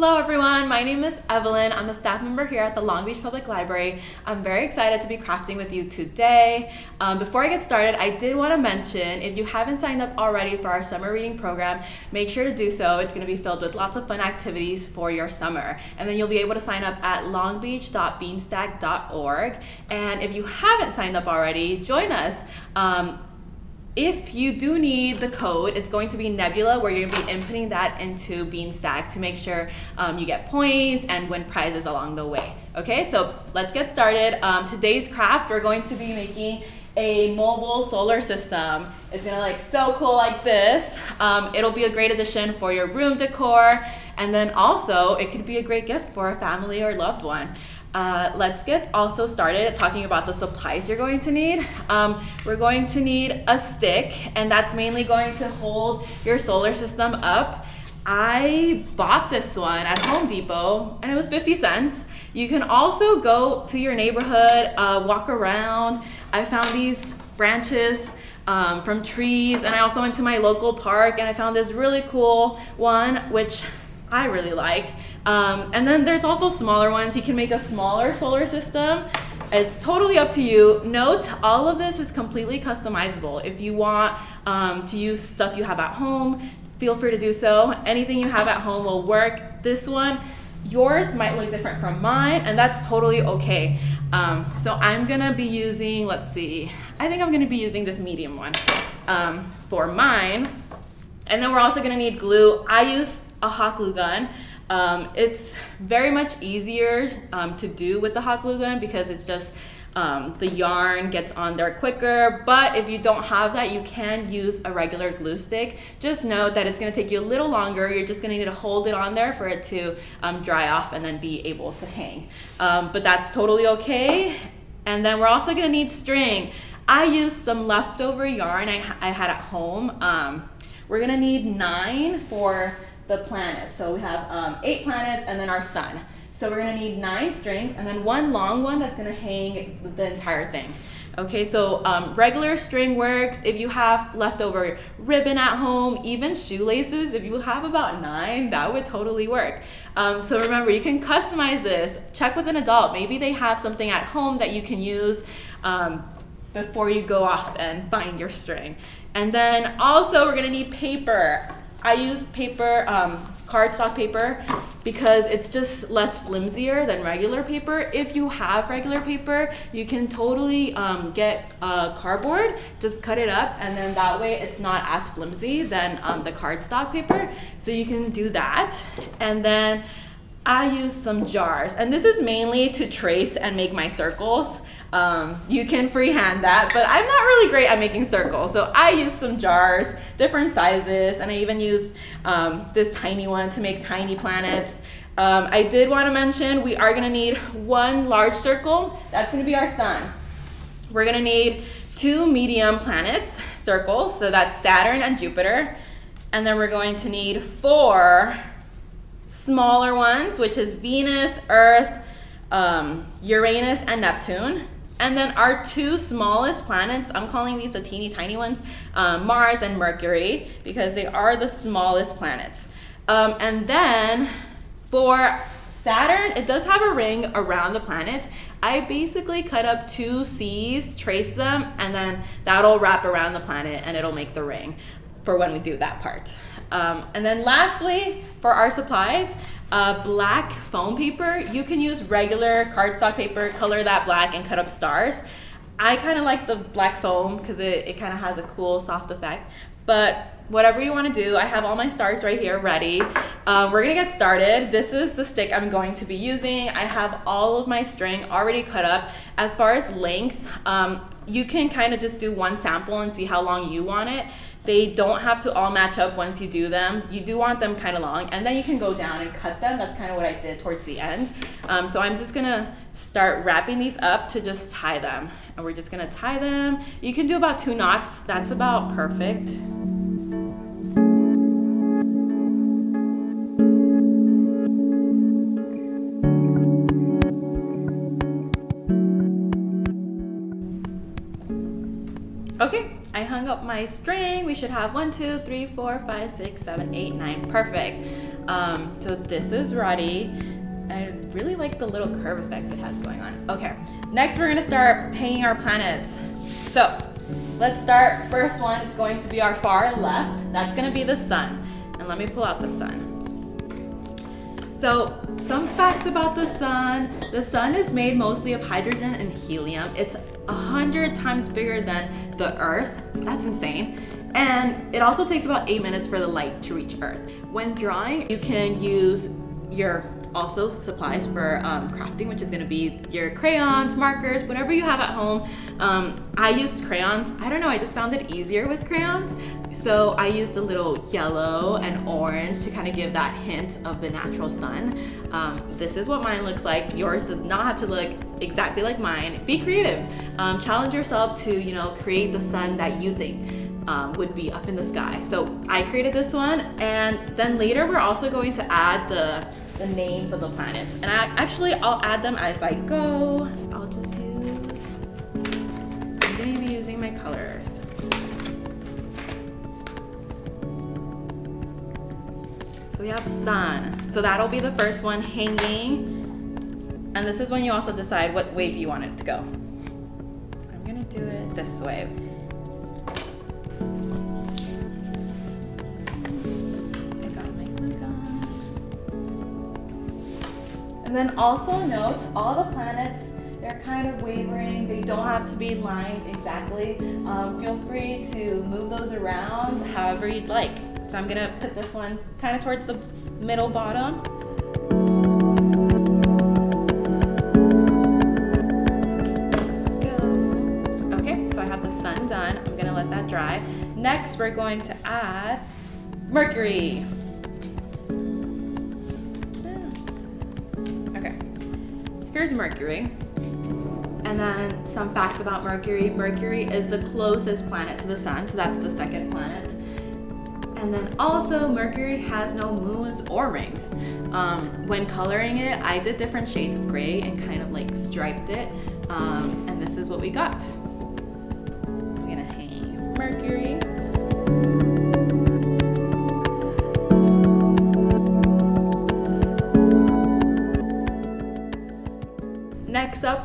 Hello everyone, my name is Evelyn. I'm a staff member here at the Long Beach Public Library. I'm very excited to be crafting with you today. Um, before I get started, I did want to mention if you haven't signed up already for our summer reading program, make sure to do so. It's going to be filled with lots of fun activities for your summer. And then you'll be able to sign up at longbeach.beanstack.org. And if you haven't signed up already, join us. Um, if you do need the code, it's going to be Nebula where you're going to be inputting that into Beanstack to make sure um, you get points and win prizes along the way. Okay, so let's get started. Um, today's craft, we're going to be making a mobile solar system. It's gonna like so cool like this. Um, it'll be a great addition for your room decor. And then also it could be a great gift for a family or loved one. Uh, let's get also started talking about the supplies you're going to need. Um, we're going to need a stick, and that's mainly going to hold your solar system up. I bought this one at Home Depot, and it was 50 cents. You can also go to your neighborhood, uh, walk around. I found these branches um, from trees, and I also went to my local park, and I found this really cool one, which I really like. Um, and then there's also smaller ones. You can make a smaller solar system. It's totally up to you. Note, all of this is completely customizable. If you want um, to use stuff you have at home, feel free to do so. Anything you have at home will work. This one, yours might look different from mine, and that's totally okay. Um, so I'm gonna be using, let's see, I think I'm gonna be using this medium one um, for mine. And then we're also gonna need glue. I use a hot glue gun. Um, it's very much easier um, to do with the hot glue gun because it's just um, the yarn gets on there quicker. But if you don't have that, you can use a regular glue stick. Just know that it's gonna take you a little longer. You're just gonna need to hold it on there for it to um, dry off and then be able to hang. Um, but that's totally okay. And then we're also gonna need string. I used some leftover yarn I, I had at home. Um, we're gonna need nine for the planet. So we have um, eight planets and then our sun. So we're gonna need nine strings and then one long one that's gonna hang the entire thing. Okay, so um, regular string works. If you have leftover ribbon at home, even shoelaces, if you have about nine, that would totally work. Um, so remember, you can customize this. Check with an adult. Maybe they have something at home that you can use um, before you go off and find your string. And then also we're gonna need paper. I use paper, um, cardstock paper, because it's just less flimsier than regular paper. If you have regular paper, you can totally um, get uh, cardboard, just cut it up, and then that way it's not as flimsy than um, the cardstock paper. So you can do that. And then I use some jars, and this is mainly to trace and make my circles. Um, you can freehand that, but I'm not really great at making circles. So I use some jars, different sizes, and I even use um, this tiny one to make tiny planets. Um, I did want to mention we are going to need one large circle. That's going to be our sun. We're going to need two medium planets, circles, so that's Saturn and Jupiter. And then we're going to need four smaller ones, which is Venus, Earth, um, Uranus, and Neptune. And then our two smallest planets, I'm calling these the teeny tiny ones, um, Mars and Mercury, because they are the smallest planets. Um, and then for Saturn, it does have a ring around the planet. I basically cut up two C's, trace them, and then that'll wrap around the planet and it'll make the ring for when we do that part. Um, and then lastly, for our supplies, uh, black foam paper. You can use regular cardstock paper, color that black and cut up stars. I kind of like the black foam because it, it kind of has a cool soft effect. But whatever you want to do, I have all my stars right here ready. Um, we're going to get started. This is the stick I'm going to be using. I have all of my string already cut up. As far as length, um, you can kind of just do one sample and see how long you want it. They don't have to all match up once you do them. You do want them kind of long, and then you can go down and cut them. That's kind of what I did towards the end. Um, so I'm just gonna start wrapping these up to just tie them. And we're just gonna tie them. You can do about two knots. That's about perfect. Okay, I hung up my string. We should have one, two, three, four, five, six, seven, eight, nine. Perfect. Um, so this is ready. I really like the little curve effect it has going on. Okay, next we're gonna start painting our planets. So let's start, first one, it's going to be our far left. That's gonna be the sun. And let me pull out the sun. So some facts about the sun. The sun is made mostly of hydrogen and helium. It's a hundred times bigger than the earth. That's insane. And it also takes about eight minutes for the light to reach earth. When drawing, you can use your also supplies for um, crafting, which is gonna be your crayons, markers, whatever you have at home. Um, I used crayons. I don't know, I just found it easier with crayons. So I used a little yellow and orange to kind of give that hint of the natural sun. Um, this is what mine looks like. Yours does not have to look exactly like mine. Be creative. Um, challenge yourself to, you know, create the sun that you think um, would be up in the sky. So I created this one and then later we're also going to add the, the names of the planets. And I actually, I'll add them as I go. I'll just use, I'm gonna be using my colors. So we have sun. So that'll be the first one hanging. And this is when you also decide what way do you want it to go. I'm gonna do it this way. And then also note all the planets, they're kind of wavering. They don't have to be lined exactly. Um, feel free to move those around however you'd like. So I'm gonna put this one kind of towards the middle bottom. Okay, so I have the sun done. I'm gonna let that dry. Next, we're going to add Mercury. Here's Mercury. And then some facts about Mercury. Mercury is the closest planet to the sun, so that's the second planet. And then also Mercury has no moons or rings. Um, when coloring it, I did different shades of gray and kind of like striped it. Um, and this is what we got. I'm gonna hang Mercury.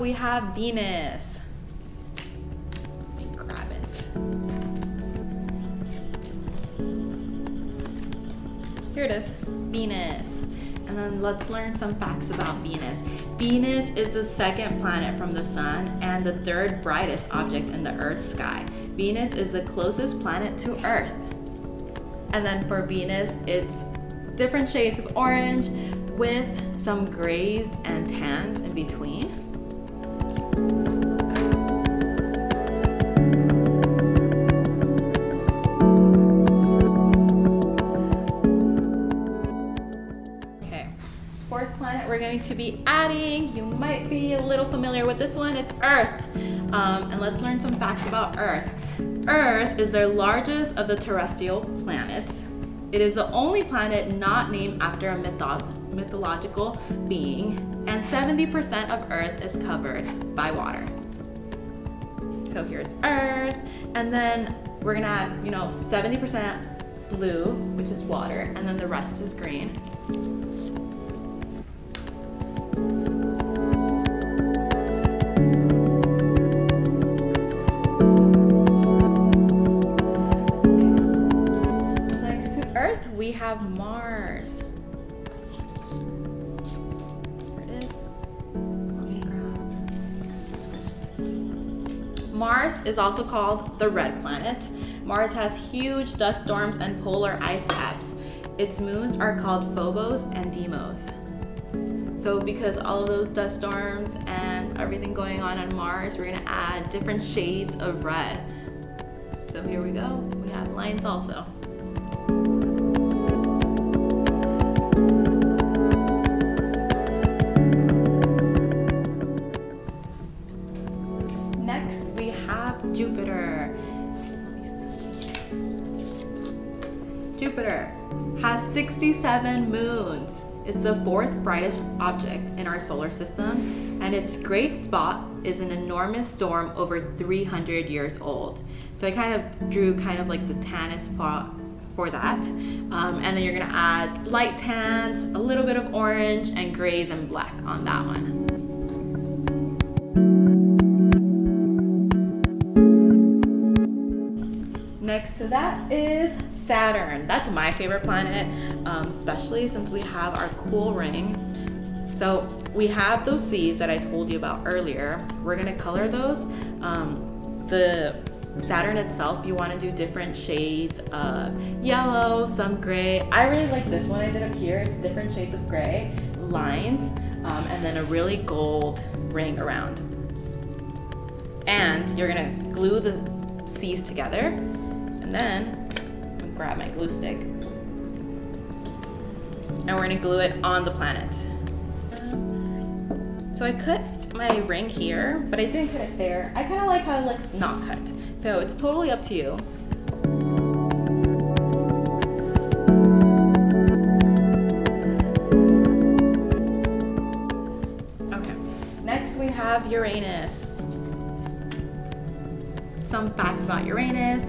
We have Venus. grab it. Here it is, Venus. And then let's learn some facts about Venus. Venus is the second planet from the sun and the third brightest object in the Earth sky. Venus is the closest planet to Earth. And then for Venus, it's different shades of orange with some grays and tans in between. Going to be adding, you might be a little familiar with this one, it's Earth. Um, and let's learn some facts about Earth. Earth is the largest of the terrestrial planets. It is the only planet not named after a mythological being, and 70% of Earth is covered by water. So here's Earth, and then we're gonna add, you know, 70% blue, which is water, and then the rest is green. Have Mars. Mars is also called the red planet. Mars has huge dust storms and polar ice caps. Its moons are called Phobos and Deimos. So because all of those dust storms and everything going on on Mars, we're gonna add different shades of red. So here we go, we have lines also. 67 moons. It's the fourth brightest object in our solar system, and its great spot is an enormous storm over 300 years old. So I kind of drew kind of like the tannest spot for that. Um, and then you're gonna add light tans, a little bit of orange, and grays and black on that one. Next to that is Saturn. That's my favorite planet, um, especially since we have our cool ring. So we have those C's that I told you about earlier. We're gonna color those. Um, the Saturn itself, you wanna do different shades of yellow, some gray. I really like this one I did up here. It's different shades of gray, lines, um, and then a really gold ring around. And you're gonna glue the C's together, and then grab my glue stick. And we're gonna glue it on the planet. So I cut my ring here, but I didn't cut it there. I kind of like how it looks not cut. So it's totally up to you. Okay, next we have Uranus. Some facts about Uranus.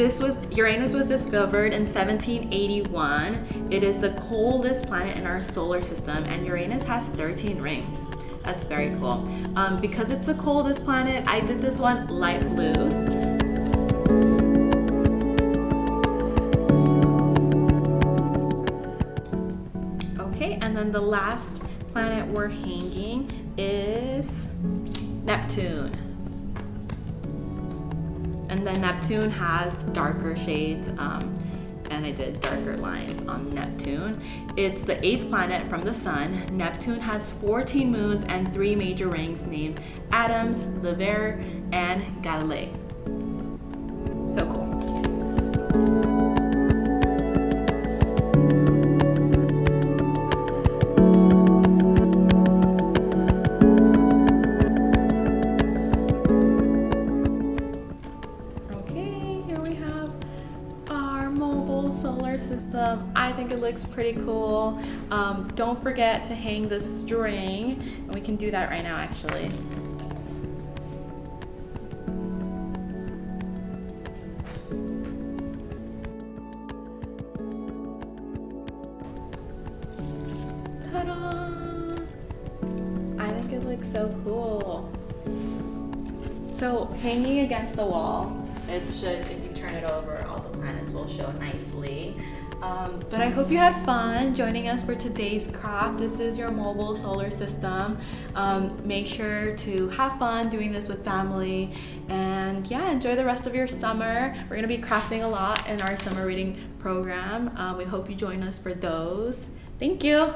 This was Uranus was discovered in 1781. It is the coldest planet in our solar system, and Uranus has 13 rings. That's very cool. Um, because it's the coldest planet, I did this one light blues. Okay, and then the last planet we're hanging is Neptune. And then Neptune has darker shades, um, and I did darker lines on Neptune. It's the eighth planet from the sun. Neptune has 14 moons and three major rings named Adams, Leverrier, and Galilei. Pretty cool. Um, don't forget to hang the string, and we can do that right now actually. I think it looks so cool. So hanging against the wall, it should, if you turn it over, all the planets will show nicely. Um, but I hope you had fun joining us for today's craft. This is your mobile solar system. Um, make sure to have fun doing this with family and yeah, enjoy the rest of your summer. We're gonna be crafting a lot in our summer reading program. Um, we hope you join us for those. Thank you.